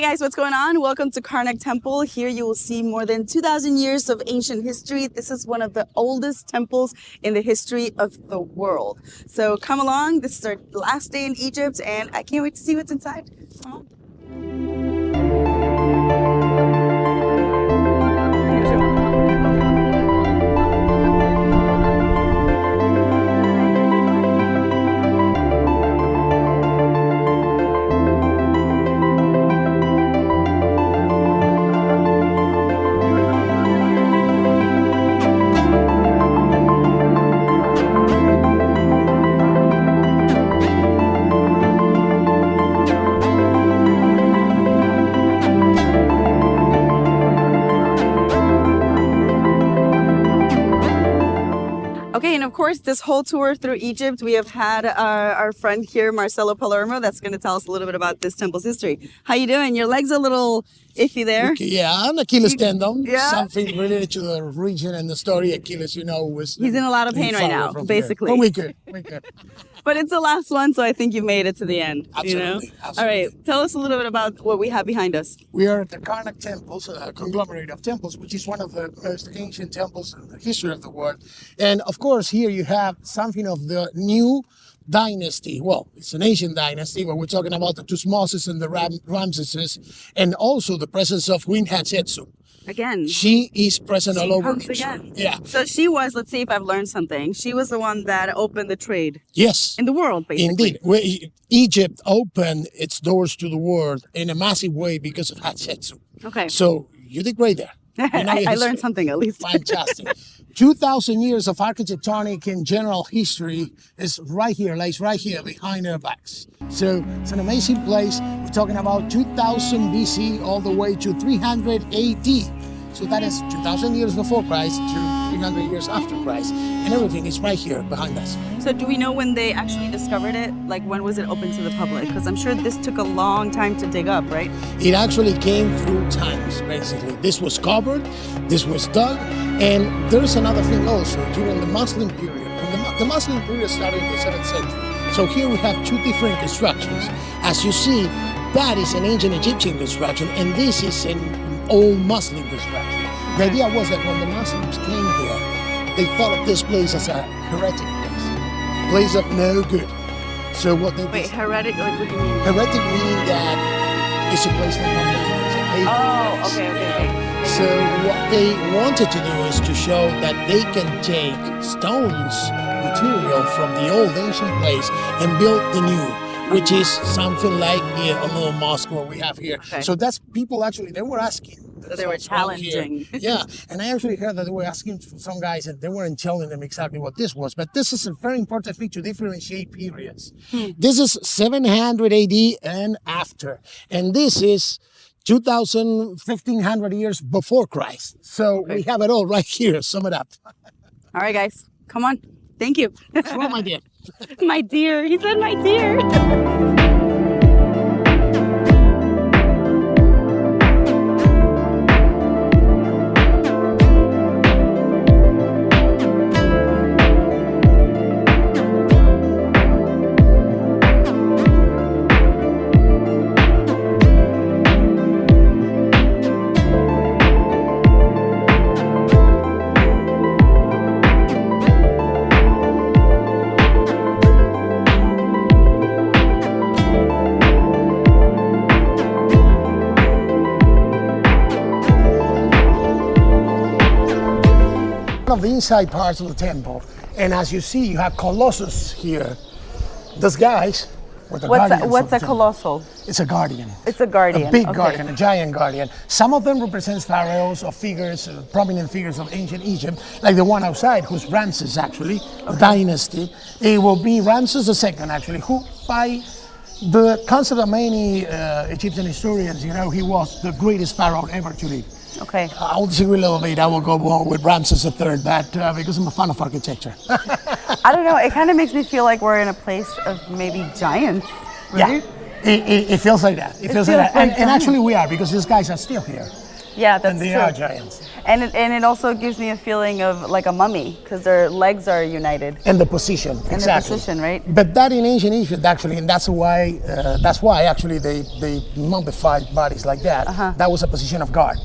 guys, what's going on? Welcome to Karnak Temple. Here you will see more than 2,000 years of ancient history. This is one of the oldest temples in the history of the world. So come along. This is our last day in Egypt, and I can't wait to see what's inside. This whole tour through Egypt, we have had our, our friend here, Marcelo Palermo, that's going to tell us a little bit about this temple's history. How you doing? Your leg's a little iffy there. Okay, yeah, an Achilles tendon. Yeah. Something related to the region and the story. Achilles, you know, was. He's in a lot of pain right now, basically. But we. We. But it's the last one, so I think you've made it to the end. You know? Absolutely, All right, tell us a little bit about what we have behind us. We are at the Karnak temples, a conglomerate of temples, which is one of the most ancient temples in the history of the world. And of course, here you have something of the new dynasty. Well, it's an ancient dynasty, but we're talking about the Tutmosis and the Ram- Ramesses, and also the presence of Queen Hatshepsut. Again, She is present all over. again. Yeah. So she was, let's see if I've learned something. She was the one that opened the trade Yes. in the world, basically. Indeed, where Egypt opened its doors to the world in a massive way because of Hatshepsut. Okay. So you did great there. I, I learned something at least. Fantastic. 2,000 years of architectonic and general history is right here, lays right here behind our backs. So it's an amazing place. We're talking about 2000 BC all the way to 300 AD. So that is 2,000 years before Christ to 300 years after Christ. And everything is right here behind us. So do we know when they actually discovered it? Like when was it open to the public? Because I'm sure this took a long time to dig up, right? It actually came through times, basically. This was covered, this was dug, and there's another thing also during the Muslim period. When the, the Muslim period started in the 7th century. So here we have two different constructions. As you see, that is an ancient Egyptian construction, and this is an old Muslim construction. The idea was that when the Muslims came here, they thought of this place as a heretic place, place of no good. So what they Wait, heretic? Like what do you mean? heretic meaning that it's a place for pagan Oh, place. okay, okay, okay. So what they wanted to do is to show that they can take stones material from the old ancient place and build the new, which is something like yeah, a little mosque what we have here. Okay. So that's people actually they were asking. So they were themselves around here. challenging. yeah, and I actually heard that they were asking some guys and they weren't telling them exactly what this was. But this is a very important thing to differentiate periods. Hmm. This is 700 AD and after, and this is 2000, 1500 years before Christ. So we have it all right here. Sum it up. All right, guys, come on. Thank you. Sure, my dear. my dear. He said my dear. of the inside parts of the temple. And as you see, you have Colossus here. Those guys were the What's a, guardians of what's a temple. colossal? It's a guardian. It's a guardian. A big okay. guardian, a giant guardian. Some of them represent pharaohs or figures, uh, prominent figures of ancient Egypt, like the one outside, who's Ramses actually, the dynasty. It will be Ramses II actually, who by the concept of many uh, Egyptian historians, you know, he was the greatest pharaoh ever to live. Okay. I will disagree a little bit. I will go more with Ramses III, but uh, because I'm a fan of architecture. I don't know. It kind of makes me feel like we're in a place of maybe giants. yeah, it, it, it feels like that. It, feels, feels like that, like and, and actually we are because these guys are still here. Yeah, that's and they true. are giants. And it, and it also gives me a feeling of like a mummy because their legs are united. And the position, And exactly. the position, right? But that in ancient Egypt, actually, and that's why uh, that's why actually they they mummified bodies like that. Uh-huh. That was a position of guard.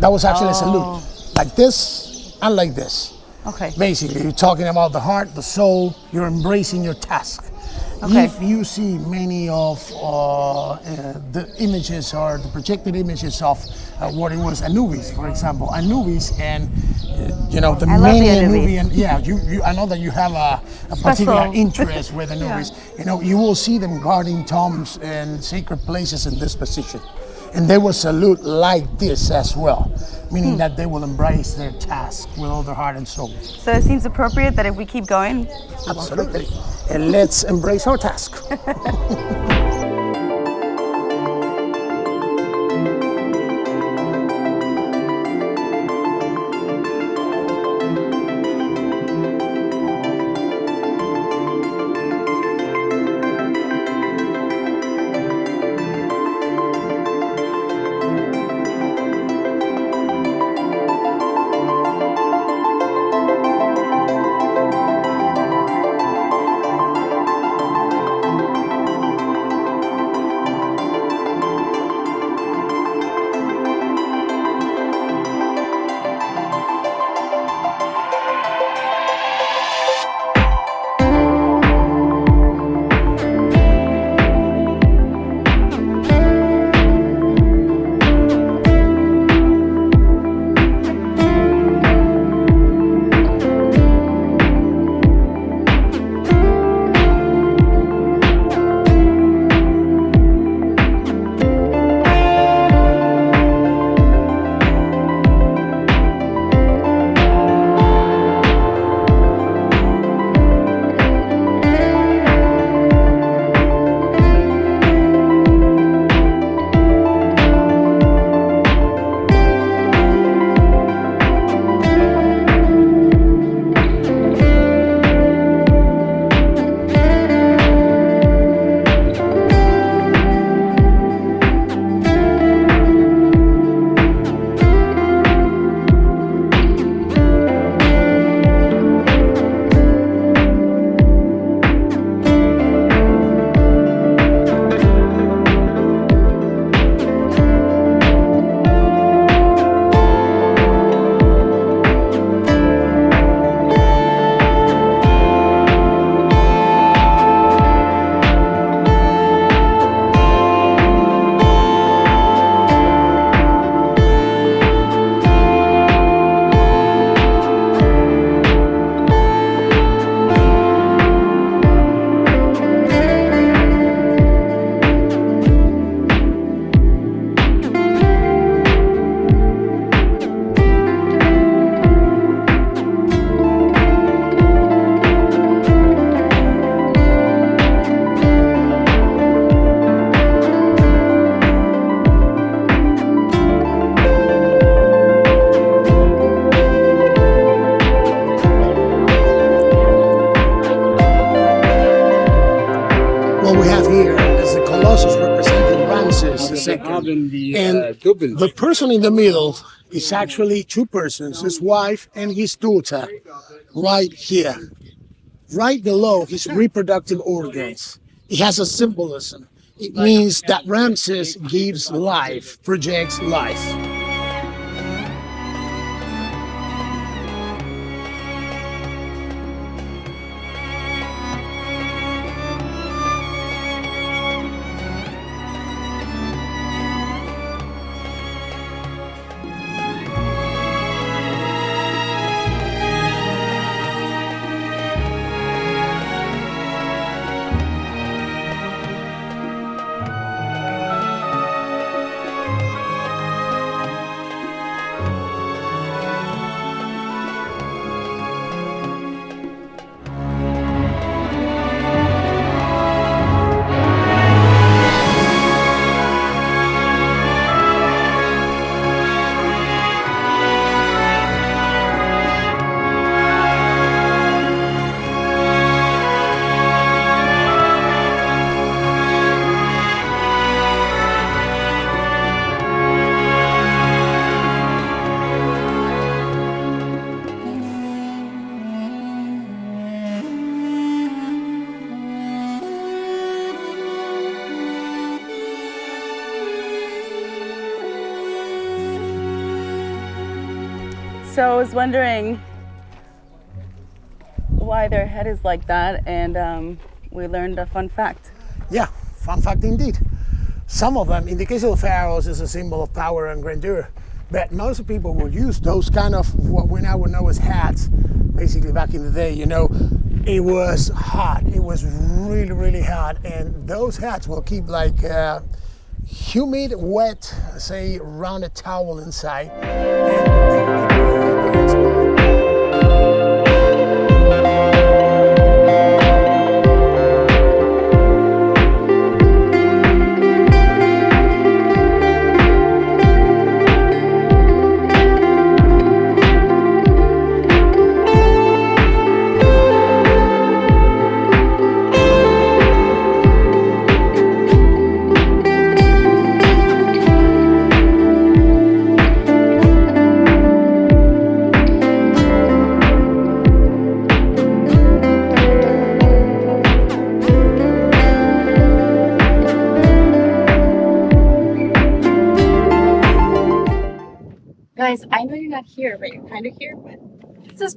That was actually a Oh. salute, like this and like this. Okay. Basically, you're talking about the heart, the soul. You're embracing your task. Okay. If you see many of uh, uh, the images or the projected images of uh, what it was Anubis, for example, Anubis, and uh, you know the I many the Anubis. Anubian. Yeah, you, you. I know that you have a, a particular interest with Anubis. You know, you will see them guarding tombs and sacred places in this position, and they will salute like this as well, Hmm. meaning that they will embrace their task with all their heart and soul. So it seems appropriate that if we keep going, Absolutely. And let's embrace our task. The person in the middle is actually two persons, his wife and his daughter, right here. Right below his reproductive organs. It has a symbolism. It means that Ramses gives life, projects life. Wondering why their head is like that, and um, we learned a fun fact. Yeah, fun fact indeed. Some of them, in the case of the pharaohs, is a symbol of power and grandeur. But most people would use those kind of what we now would know as hats. Basically, back in the day, you know, it was hot. It was really, really hot, and those hats will keep like uh, humid, wet, say, rounded towel inside.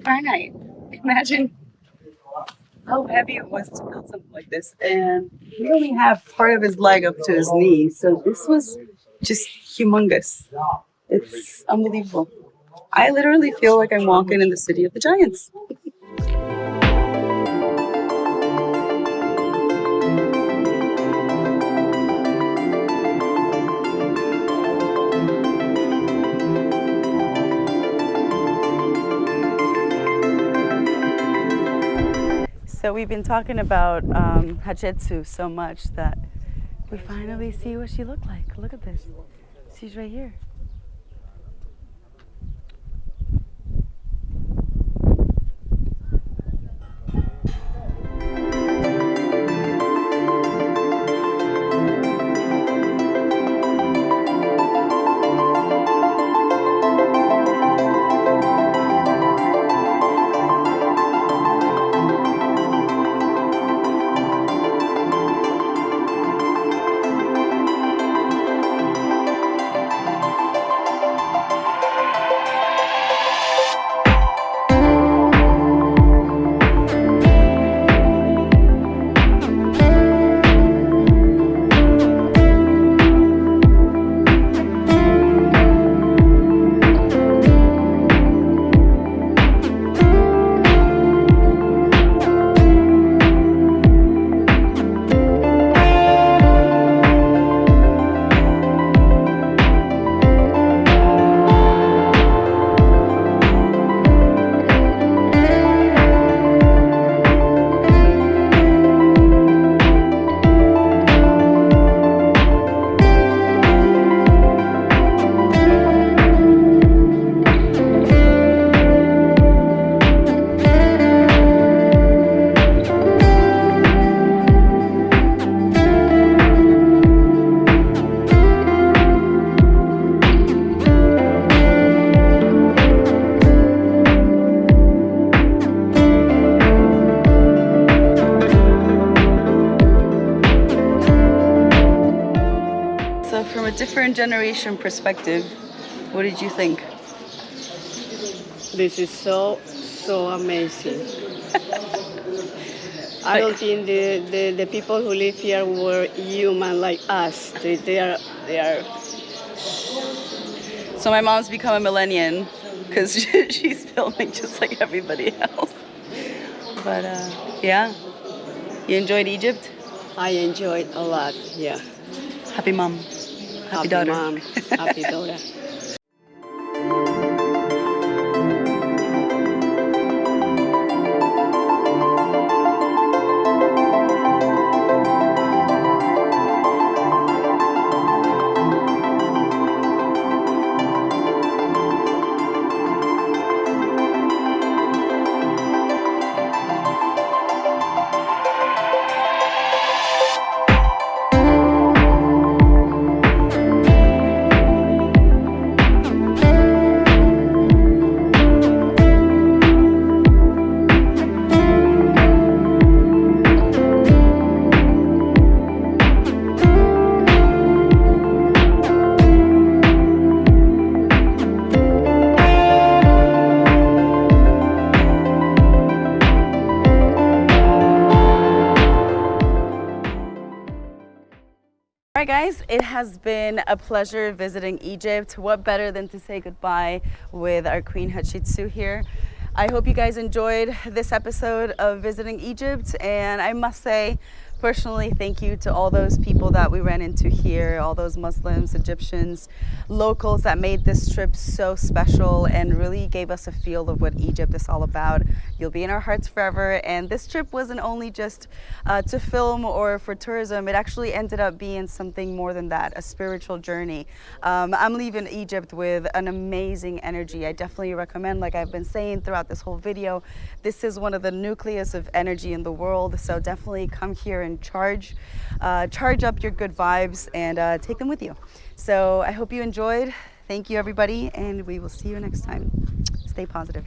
Granite. Imagine how heavy it was to build something like this. And he only have part of his leg up to his knee. So this was just humongous. It's unbelievable. I literally feel like I'm walking in the city of the giants. So we've been talking about um, Hatshepsut so much that we finally see what she looked like. Look at this. She's right here. From generation perspective, what did you think? This is so, so amazing. I don't think the, the, the people who live here were human like us. They, they are, they are, So my mom's become a millennial because she's filming just like everybody else. But uh, yeah, you enjoyed Egypt? I enjoyed a lot, yeah. Happy mom. Happy, Happy daughter. mom, happy daughter. right, guys, it has been a pleasure visiting Egypt. What better than to say goodbye with our Queen Hatshepsut here? I hope you guys enjoyed this episode of Visiting Egypt, and I must say, personally thank you to all those people that we ran into here, all those Muslims, Egyptians, locals that made this trip so special and really gave us a feel of what Egypt is all about. You'll be in our hearts forever. And this trip wasn't only just uh, to film or for tourism, it actually ended up being something more than that, a spiritual journey. Um, I'm leaving Egypt with an amazing energy. I definitely recommend, like I've been saying throughout this whole video, this is one of the nucleus of energy in the world. So definitely come here and charge, uh, charge up your good vibes and uh, take them with you. So I hope you enjoyed. Thank you, everybody, and we will see you next time. Stay positive.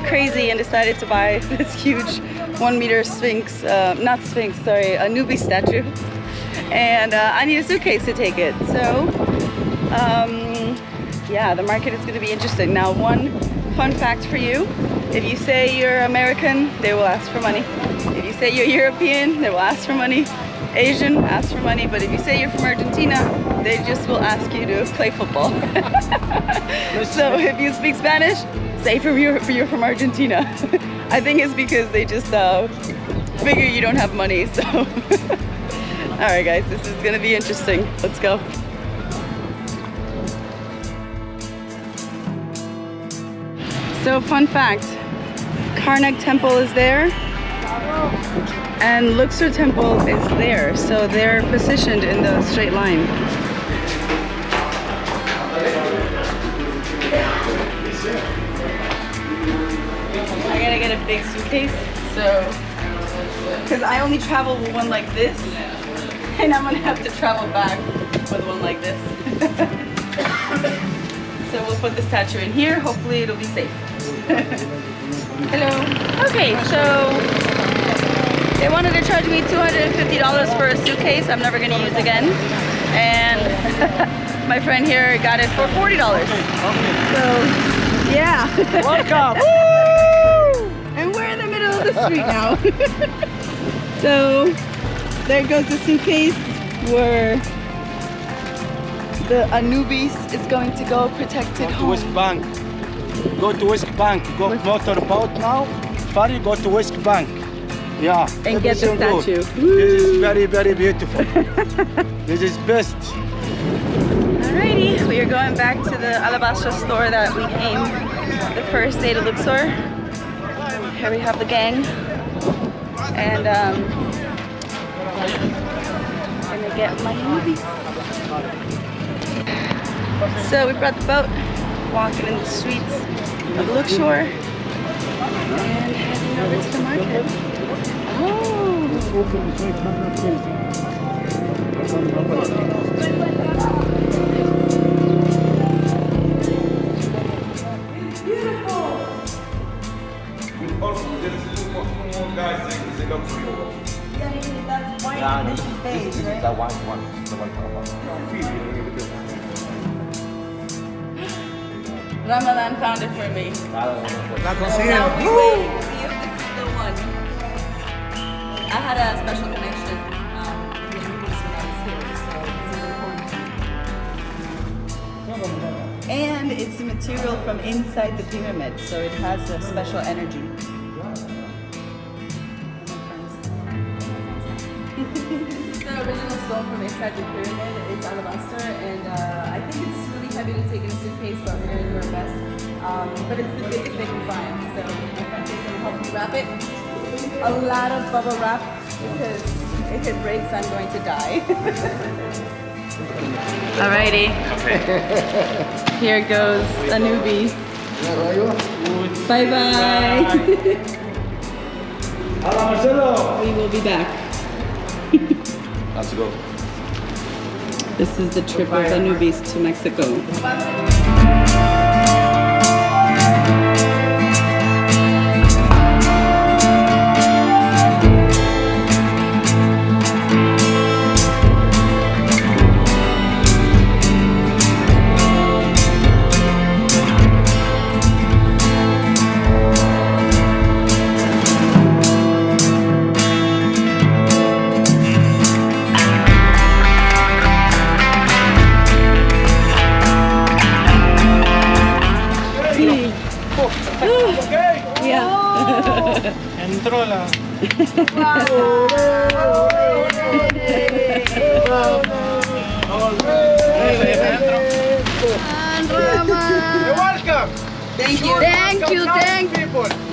Little crazy and decided to buy this huge one meter sphinx, uh, not sphinx, sorry, Anubis statue. And uh, I need a suitcase to take it. So, um, yeah, the market is going to be interesting. Now, one fun fact for you. If you say you're American, they will ask for money. If you say you're European, they will ask for money. Asian, ask for money. But if you say you're from Argentina, they just will ask you to play football. so if you speak Spanish, say from you're, you're from Argentina. I think it's because they just uh, figure you don't have money. So, all right, guys, this is gonna be interesting. Let's go. So, fun fact: Karnak Temple is there, and Luxor Temple is there. So they're positioned in the straight line. Get a big suitcase, so because I only travel with one like this, and I'm gonna have to travel back with one like this. so we'll put the statue in here. Hopefully, it'll be safe. Hello. Okay, so they wanted to charge me $250 for a suitcase I'm never gonna use again. And my friend here got it for $40. So, yeah. Welcome. The middle of the street now. so, there goes the suitcase where the Anubis is going to go protected to home. West Bank. Go to West Bank. Go West- motorboat now. Ferry. Go to West Bank. Yeah. And get the statue. This is very very beautiful. this is best. Alrighty, we are going back to the Alabastra store that we came the first day to Luxor. Here we have the gang. And um, gonna get my movie. So we brought the boat, walking in the streets of Luxor. And heading over to the market. Oh. This, this the white one. The white one. Ramadan found it for me. La Now we wait. See if this is the one. I had a special connection um, with Lucas when I was here, so this is important. And it's a material from inside the pyramid, so it has a special energy. Stone from inside the pyramid. It's alabaster, and uh, I think it's really heavy to take in a suitcase, but we're gonna do our best. Um, but it's the biggest they can find, so my friend is gonna help me wrap it. A lot of bubble wrap because if it breaks, I'm going to die. Alrighty. Okay. Here goes Anubis. Bye bye. Marcelo. we will be back. Go. This is the trip of the newbies to Mexico. Entró la. You're welcome. Thank you. Thank you, thank you. People.